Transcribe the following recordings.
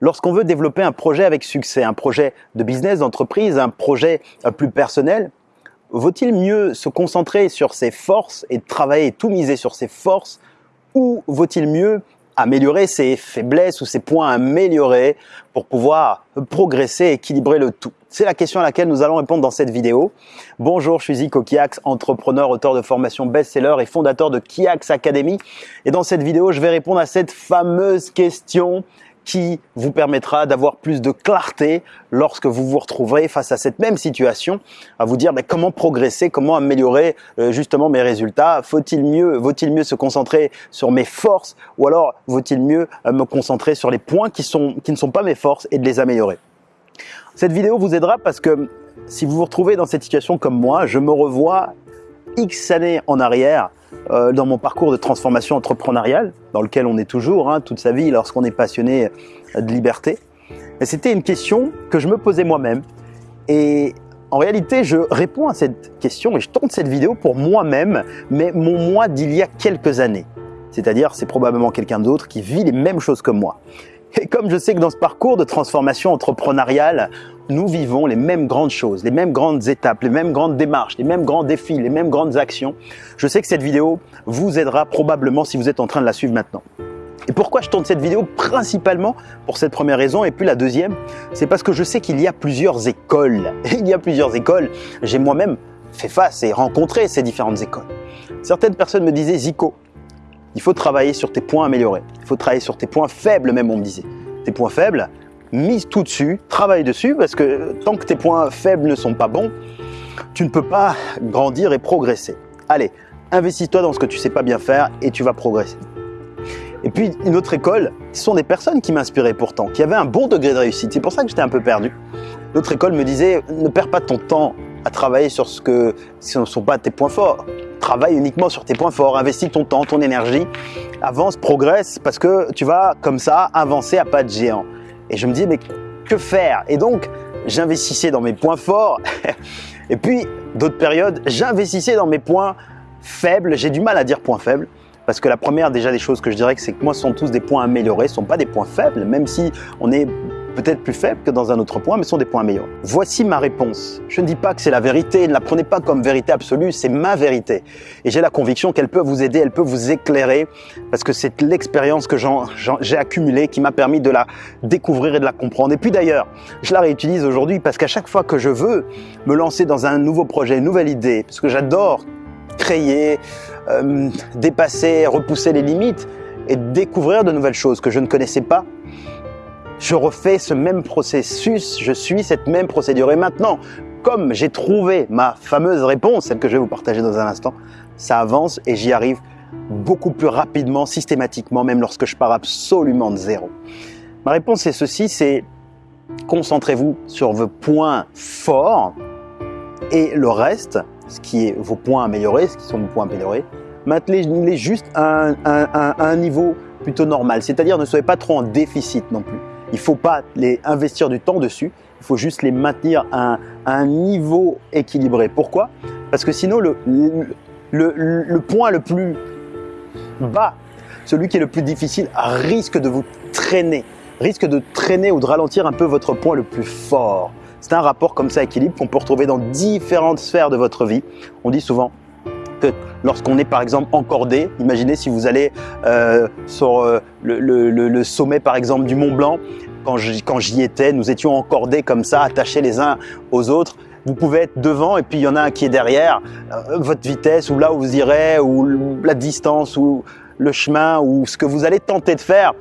Lorsqu'on veut développer un projet avec succès, un projet de business, d'entreprise, un projet euh, plus personnel, vaut-il mieux se concentrer sur ses forces et travailler tout miser sur ses forces ou vaut-il mieux améliorer ses faiblesses ou ses points améliorés pour pouvoir progresser équilibrer le tout? C'est la question à laquelle nous allons répondre dans cette vidéo. Bonjour, je suis Zico Kiax, entrepreneur, auteur de formation best-seller et fondateur de Kiax Academy. Et dans cette vidéo, je vais répondre à cette fameuse question qui vous permettra d'avoir plus de clarté lorsque vous vous retrouverez face à cette même situation, à vous dire comment progresser, comment améliorer euh, justement mes résultats? Faut-il mieux, vaut-il mieux se concentrer sur mes forces ou alors vaut-il mieux euh, me concentrer sur les points qui, sont, qui ne sont pas mes forces et de les améliorer? Cette vidéo vous aidera parce que si vous vous retrouvez dans cette situation comme moi, je me revois X années en arrière euh, dans mon parcours de transformation entrepreneuriale, dans lequel on est toujours hein, toute sa vie lorsqu'on est passionné de liberté. C'était une question que je me posais moi-même. Et en réalité, je réponds à cette question et je tourne cette vidéo pour moi-même, mais mon moi d'il y a quelques années. C'est-à-dire, c'est probablement quelqu'un d'autre qui vit les mêmes choses que moi. Et comme je sais que dans ce parcours de transformation entrepreneuriale, nous vivons les mêmes grandes choses, les mêmes grandes étapes, les mêmes grandes démarches, les mêmes grands défis, les mêmes grandes actions, je sais que cette vidéo vous aidera probablement si vous êtes en train de la suivre maintenant. Et pourquoi je tourne cette vidéo Principalement pour cette première raison et puis la deuxième, c'est parce que je sais qu'il y a plusieurs écoles. Il y a plusieurs écoles. J'ai moi-même fait face et rencontré ces différentes écoles. Certaines personnes me disaient Zico, il faut travailler sur tes points améliorés. Il faut travailler sur tes points faibles même, on me disait. Tes points faibles, mise tout dessus, travaille dessus, parce que tant que tes points faibles ne sont pas bons, tu ne peux pas grandir et progresser. Allez, investis-toi dans ce que tu sais pas bien faire et tu vas progresser. Et puis une autre école, ce sont des personnes qui m'inspiraient pourtant, qui avaient un bon degré de réussite. C'est pour ça que j'étais un peu perdu. L'autre école me disait, ne perds pas ton temps à travailler sur ce que ce ne sont pas tes points forts travaille uniquement sur tes points forts, investis ton temps, ton énergie, avance, progresse, parce que tu vas comme ça avancer à pas de géant. Et je me dis, mais que faire? Et donc, j'investissais dans mes points forts, et puis d'autres périodes, j'investissais dans mes points faibles. J'ai du mal à dire points faibles, parce que la première déjà des choses que je dirais, c'est que moi, ce sont tous des points améliorés, ce ne sont pas des points faibles, même si on est peut-être plus faibles que dans un autre point, mais sont des points meilleurs. Voici ma réponse. Je ne dis pas que c'est la vérité, ne la prenez pas comme vérité absolue, c'est ma vérité. Et j'ai la conviction qu'elle peut vous aider, elle peut vous éclairer, parce que c'est l'expérience que j'ai accumulée qui m'a permis de la découvrir et de la comprendre. Et puis d'ailleurs, je la réutilise aujourd'hui parce qu'à chaque fois que je veux me lancer dans un nouveau projet, une nouvelle idée, parce que j'adore créer, euh, dépasser, repousser les limites et découvrir de nouvelles choses que je ne connaissais pas, je refais ce même processus, je suis cette même procédure. Et maintenant, comme j'ai trouvé ma fameuse réponse, celle que je vais vous partager dans un instant, ça avance et j'y arrive beaucoup plus rapidement, systématiquement, même lorsque je pars absolument de zéro. Ma réponse est ceci, c'est concentrez-vous sur vos points forts et le reste, ce qui est vos points améliorés, ce qui sont vos points améliorés, maintenez-les juste à un niveau plutôt normal. C'est-à-dire ne soyez pas trop en déficit non plus. Il ne faut pas les investir du temps dessus, il faut juste les maintenir à un, niveau équilibré. Pourquoi? Parce que sinon, le, le, point le plus bas, celui qui est le plus difficile, risque de vous traîner, risque de traîner ou de ralentir un peu votre point le plus fort. C'est un rapport comme ça équilibre qu'on peut retrouver dans différentes sphères de votre vie. On dit souvent lorsqu'on est par exemple encordé, imaginez si vous allez euh, sur euh, le, sommet par exemple du Mont Blanc, quand j'y étais, nous étions encordés comme ça, attachés les uns aux autres. Vous pouvez être devant et puis il y en a un qui est derrière. Euh, votre vitesse ou là où vous irez ou la distance ou le chemin ou ce que vous allez tenter de faire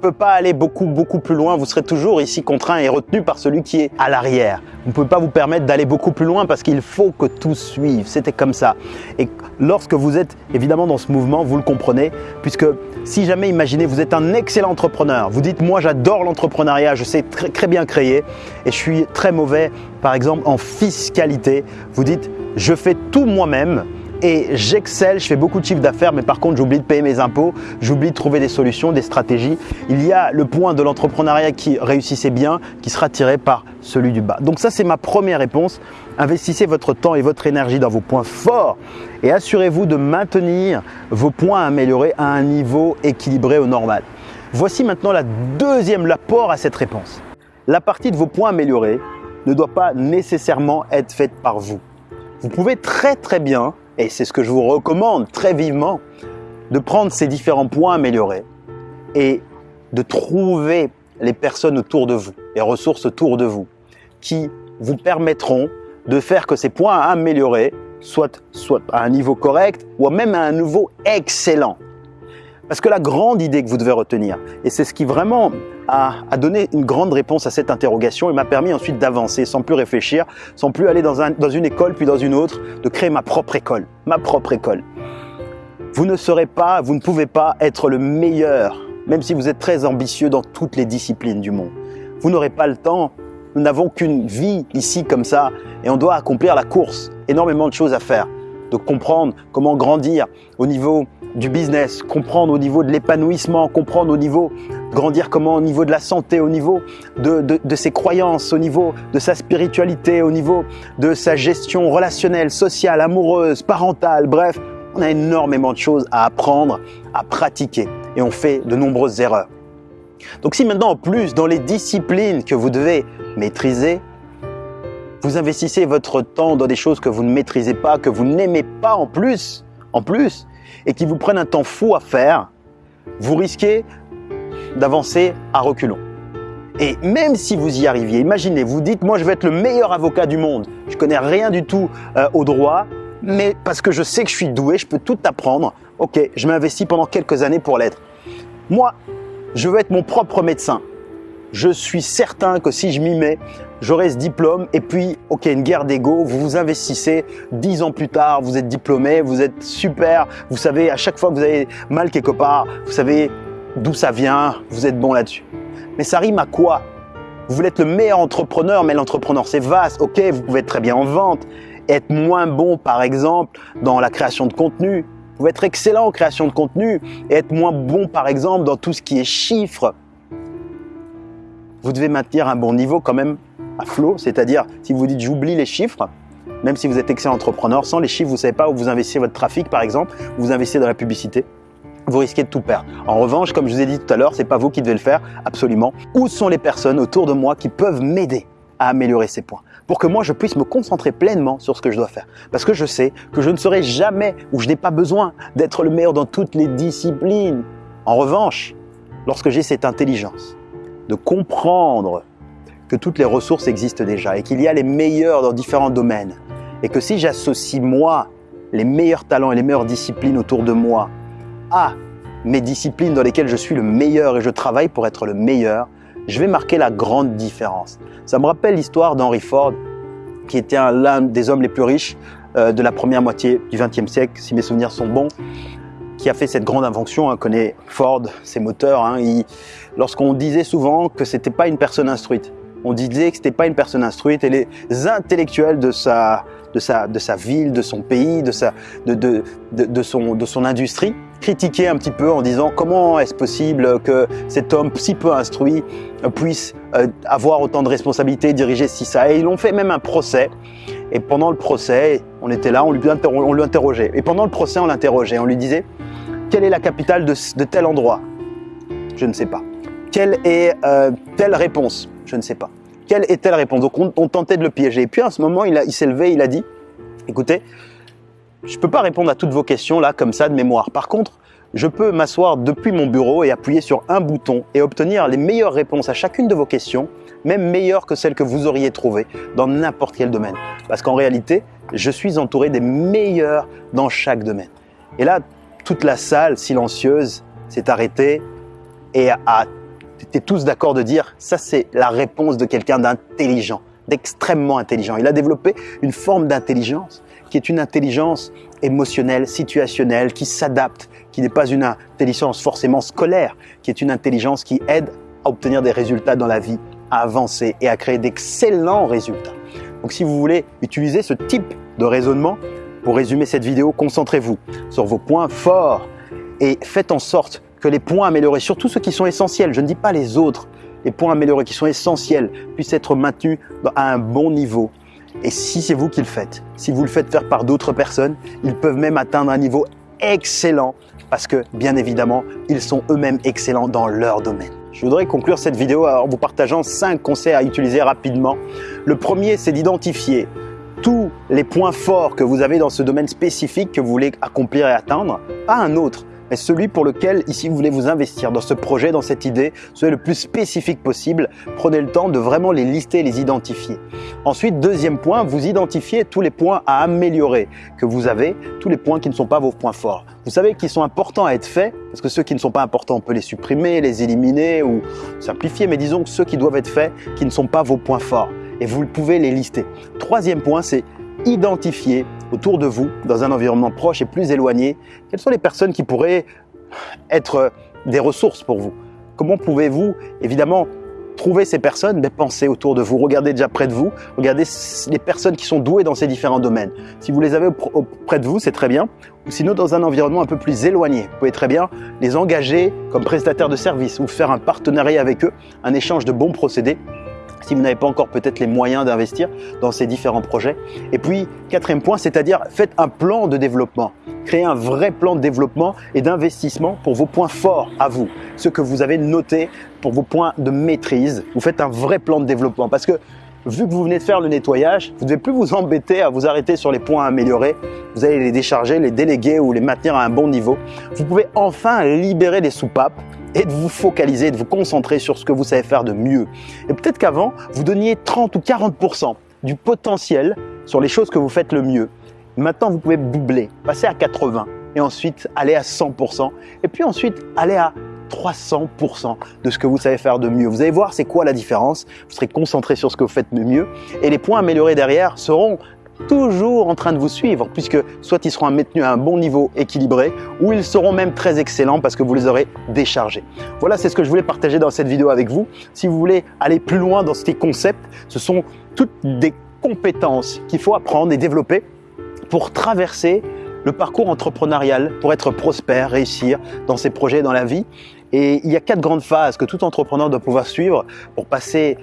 peut pas aller beaucoup, beaucoup plus loin. Vous serez toujours ici contraint et retenu par celui qui est à l'arrière. Vous ne pouvez pas vous permettre d'aller beaucoup plus loin parce qu'il faut que tout suive. C'était comme ça. Et lorsque vous êtes évidemment dans ce mouvement, vous le comprenez, puisque si jamais, imaginez, vous êtes un excellent entrepreneur, vous dites, moi j'adore l'entrepreneuriat, je sais très, très bien créer et je suis très mauvais, par exemple, en fiscalité. Vous dites, je fais tout moi-même, et j'excelle, je fais beaucoup de chiffres d'affaires, mais par contre j'oublie de payer mes impôts, j'oublie de trouver des solutions, des stratégies. Il y a le point de l'entrepreneuriat qui réussissait bien, qui sera tiré par celui du bas. Donc ça c'est ma première réponse. Investissez votre temps et votre énergie dans vos points forts et assurez-vous de maintenir vos points améliorés à un niveau équilibré au normal. Voici maintenant la deuxième l'apport à cette réponse. La partie de vos points améliorés ne doit pas nécessairement être faite par vous. Vous pouvez très très bien, et c'est ce que je vous recommande très vivement, de prendre ces différents points améliorés et de trouver les personnes autour de vous, les ressources autour de vous, qui vous permettront de faire que ces points améliorés soient, soit à un niveau correct ou même à un niveau excellent. Parce que la grande idée que vous devez retenir, et c'est ce qui vraiment a, donné une grande réponse à cette interrogation et m'a permis ensuite d'avancer sans plus réfléchir, sans plus aller dans, dans une école puis dans une autre, de créer ma propre école, ma propre école. Vous ne serez pas, vous ne pouvez pas être le meilleur, même si vous êtes très ambitieux dans toutes les disciplines du monde. Vous n'aurez pas le temps. Nous n'avons qu'une vie ici comme ça et on doit accomplir la course. Énormément de choses à faire. De comprendre comment grandir au niveau du business, comprendre au niveau de l'épanouissement, comprendre au niveau, grandir comment au niveau de la santé, au niveau de, de, ses croyances, au niveau de sa spiritualité, au niveau de sa gestion relationnelle, sociale, amoureuse, parentale, bref, on a énormément de choses à apprendre, à pratiquer et on fait de nombreuses erreurs. Donc si maintenant en plus dans les disciplines que vous devez maîtriser, vous investissez votre temps dans des choses que vous ne maîtrisez pas, que vous n'aimez pas en plus, en plus, et qui vous prennent un temps fou à faire, vous risquez d'avancer à reculons. Et même si vous y arriviez, imaginez, vous dites, moi je vais être le meilleur avocat du monde, je connais rien du tout euh, au droit, mais parce que je sais que je suis doué, je peux tout apprendre, ok, je m'investis pendant quelques années pour l'être. Moi, je veux être mon propre médecin. Je suis certain que si je m'y mets, j'aurai ce diplôme et puis, ok, une guerre d'ego, vous vous investissez, dix ans plus tard, vous êtes diplômé, vous êtes super, vous savez, à chaque fois que vous avez mal quelque part, vous savez d'où ça vient, vous êtes bon là-dessus. Mais ça rime à quoi? Vous voulez être le meilleur entrepreneur, mais l'entrepreneur c'est vaste, ok, vous pouvez être très bien en vente, être moins bon par exemple dans la création de contenu, vous pouvez être excellent en création de contenu et être moins bon par exemple dans tout ce qui est chiffres, vous devez maintenir un bon niveau quand même à flot, c'est-à-dire si vous dites j'oublie les chiffres, même si vous êtes excellent entrepreneur, sans les chiffres, vous ne savez pas où vous investissez votre trafic par exemple, vous investissez dans la publicité, vous risquez de tout perdre. En revanche, comme je vous ai dit tout à l'heure, c'est pas vous qui devez le faire, absolument. Où sont les personnes autour de moi qui peuvent m'aider à améliorer ces points? Pour que moi je puisse me concentrer pleinement sur ce que je dois faire. Parce que je sais que je ne serai jamais ou je n'ai pas besoin d'être le meilleur dans toutes les disciplines. En revanche, lorsque j'ai cette intelligence, de comprendre que toutes les ressources existent déjà et qu'il y a les meilleurs dans différents domaines. Et que si j'associe moi, les meilleurs talents et les meilleures disciplines autour de moi, à mes disciplines dans lesquelles je suis le meilleur et je travaille pour être le meilleur, je vais marquer la grande différence. Ça me rappelle l'histoire d'Henry Ford, qui était l'un des hommes les plus riches euh, de la première moitié du XXe siècle, si mes souvenirs sont bons qui a fait cette grande invention, hein, connaît Ford, ses moteurs. Hein, Lorsqu'on disait souvent que c'était pas une personne instruite, on disait que c'était pas une personne instruite et les intellectuels de sa, de sa, de sa ville, de son pays, de, sa, de, de, de, son, de son industrie, critiquaient un petit peu en disant comment est-ce possible que cet homme si peu instruit puisse euh, avoir autant de responsabilités, diriger ci, ça. Et ils ont fait même un procès. Et pendant le procès, on était là, on lui, on lui interrogeait. Et pendant le procès, on l'interrogeait. On lui disait quelle est la capitale de, tel endroit? Je ne sais pas. Quelle est euh, telle réponse Je ne sais pas. Quelle est telle réponse Donc on, tentait de le piéger. Et puis à ce moment, il, il s'est levé, il a dit, écoutez, je ne peux pas répondre à toutes vos questions là, comme ça, de mémoire. Par contre, je peux m'asseoir depuis mon bureau et appuyer sur un bouton et obtenir les meilleures réponses à chacune de vos questions, même meilleures que celles que vous auriez trouvées dans n'importe quel domaine. Parce qu'en réalité, je suis entouré des meilleurs dans chaque domaine. Et là, toute la salle silencieuse s'est arrêtée et a été tous d'accord de dire ça c'est la réponse de quelqu'un d'intelligent, d'extrêmement intelligent. Il a développé une forme d'intelligence qui est une intelligence émotionnelle, situationnelle, qui s'adapte, qui n'est pas une intelligence forcément scolaire, qui est une intelligence qui aide à obtenir des résultats dans la vie, à avancer et à créer d'excellents résultats. Donc si vous voulez utiliser ce type de raisonnement, pour résumer cette vidéo, concentrez-vous sur vos points forts et faites en sorte que les points améliorés, surtout ceux qui sont essentiels, je ne dis pas les autres, les points améliorés qui sont essentiels, puissent être maintenus à un bon niveau. Et si c'est vous qui le faites, si vous le faites faire par d'autres personnes, ils peuvent même atteindre un niveau excellent parce que bien évidemment, ils sont eux-mêmes excellents dans leur domaine. Je voudrais conclure cette vidéo en vous partageant 5 conseils à utiliser rapidement. Le premier, c'est d'identifier tous les points forts que vous avez dans ce domaine spécifique que vous voulez accomplir et atteindre, pas un autre mais celui pour lequel ici vous voulez vous investir dans ce projet, dans cette idée, soyez le plus spécifique possible. Prenez le temps de vraiment les lister les identifier. Ensuite, deuxième point, vous identifiez tous les points à améliorer que vous avez, tous les points qui ne sont pas vos points forts. Vous savez qu'ils sont importants à être faits, parce que ceux qui ne sont pas importants, on peut les supprimer, les éliminer ou simplifier, mais disons que ceux qui doivent être faits, qui ne sont pas vos points forts. Et vous pouvez les lister. Troisième point, c'est identifier autour de vous, dans un environnement proche et plus éloigné, quelles sont les personnes qui pourraient être des ressources pour vous? Comment pouvez-vous, évidemment, trouver ces personnes Mais autour de vous, regardez déjà près de vous, regardez les personnes qui sont douées dans ces différents domaines? Si vous les avez près de vous, c'est très bien. Ou sinon, dans un environnement un peu plus éloigné, vous pouvez très bien les engager comme prestataires de services ou faire un partenariat avec eux, un échange de bons procédés si vous n'avez pas encore peut-être les moyens d'investir dans ces différents projets. Et puis, quatrième point, c'est-à-dire faites un plan de développement. Créez un vrai plan de développement et d'investissement pour vos points forts à vous, ce que vous avez noté pour vos points de maîtrise. Vous faites un vrai plan de développement parce que vu que vous venez de faire le nettoyage, vous ne devez plus vous embêter à vous arrêter sur les points à améliorer. Vous allez les décharger, les déléguer ou les maintenir à un bon niveau. Vous pouvez enfin libérer les soupapes et de vous focaliser, de vous concentrer sur ce que vous savez faire de mieux. Et peut-être qu'avant, vous donniez 30 ou 40% du potentiel sur les choses que vous faites le mieux. Maintenant, vous pouvez doubler, passer à 80 et ensuite aller à 100% et puis ensuite aller à 300% de ce que vous savez faire de mieux. Vous allez voir c'est quoi la différence? Vous serez concentré sur ce que vous faites de mieux et les points améliorés derrière seront toujours en train de vous suivre puisque soit ils seront maintenus à un bon niveau équilibré ou ils seront même très excellents parce que vous les aurez déchargés. Voilà, c'est ce que je voulais partager dans cette vidéo avec vous. Si vous voulez aller plus loin dans ces concepts, ce sont toutes des compétences qu'il faut apprendre et développer pour traverser le parcours entrepreneurial, pour être prospère, réussir dans ses projets, dans la vie. Et il y a quatre grandes phases que tout entrepreneur doit pouvoir suivre pour passer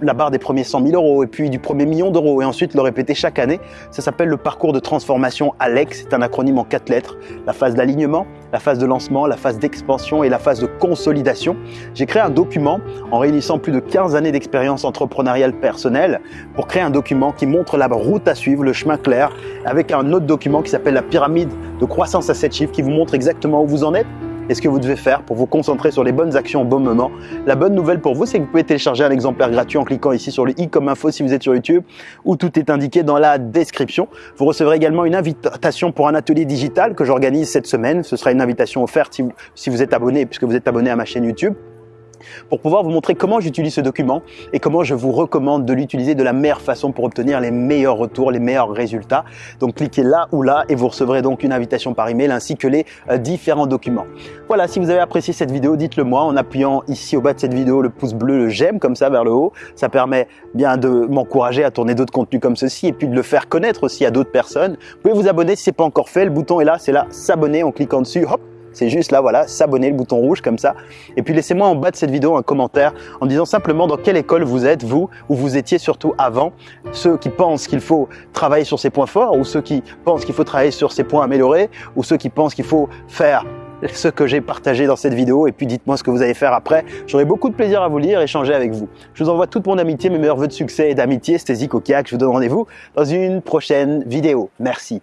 la, barre des premiers 100 000 euros et puis du premier million d'euros et ensuite le répéter chaque année. Ça s'appelle le parcours de transformation ALEX. C'est un acronyme en quatre lettres. La phase d'alignement, la phase de lancement, la phase d'expansion et la phase de consolidation. J'ai créé un document en réunissant plus de 15 années d'expérience entrepreneuriale personnelle pour créer un document qui montre la route à suivre, le chemin clair, avec un autre document qui s'appelle la pyramide de croissance à 7 chiffres qui vous montre exactement où vous en êtes et ce que vous devez faire pour vous concentrer sur les bonnes actions au bon moment. La bonne nouvelle pour vous, c'est que vous pouvez télécharger un exemplaire gratuit en cliquant ici sur le i comme info si vous êtes sur YouTube, où tout est indiqué dans la description. Vous recevrez également une invitation pour un atelier digital que j'organise cette semaine. Ce sera une invitation offerte si vous, si vous êtes abonné, puisque vous êtes abonné à ma chaîne YouTube pour pouvoir vous montrer comment j'utilise ce document et comment je vous recommande de l'utiliser de la meilleure façon pour obtenir les meilleurs retours, les meilleurs résultats. Donc cliquez là ou là et vous recevrez donc une invitation par email ainsi que les euh, différents documents. Voilà, si vous avez apprécié cette vidéo, dites-le moi en appuyant ici au bas de cette vidéo le pouce bleu, le j'aime comme ça vers le haut. Ça permet bien de m'encourager à tourner d'autres contenus comme ceci et puis de le faire connaître aussi à d'autres personnes. Vous pouvez vous abonner si ce n'est pas encore fait. Le bouton est là, c'est là, s'abonner en cliquant dessus. Hop, c'est juste là, voilà, s'abonner, le bouton rouge comme ça. Et puis laissez-moi en bas de cette vidéo un commentaire en disant simplement dans quelle école vous êtes, vous, ou vous étiez surtout avant. Ceux qui pensent qu'il faut travailler sur ses points forts, ou ceux qui pensent qu'il faut travailler sur ses points améliorés, ou ceux qui pensent qu'il faut faire ce que j'ai partagé dans cette vidéo et puis dites-moi ce que vous allez faire après. J'aurai beaucoup de plaisir à vous lire, échanger avec vous. Je vous envoie toute mon amitié, mes meilleurs voeux de succès et d'amitié. C'était Zico Kiak. Je vous donne rendez-vous dans une prochaine vidéo. Merci.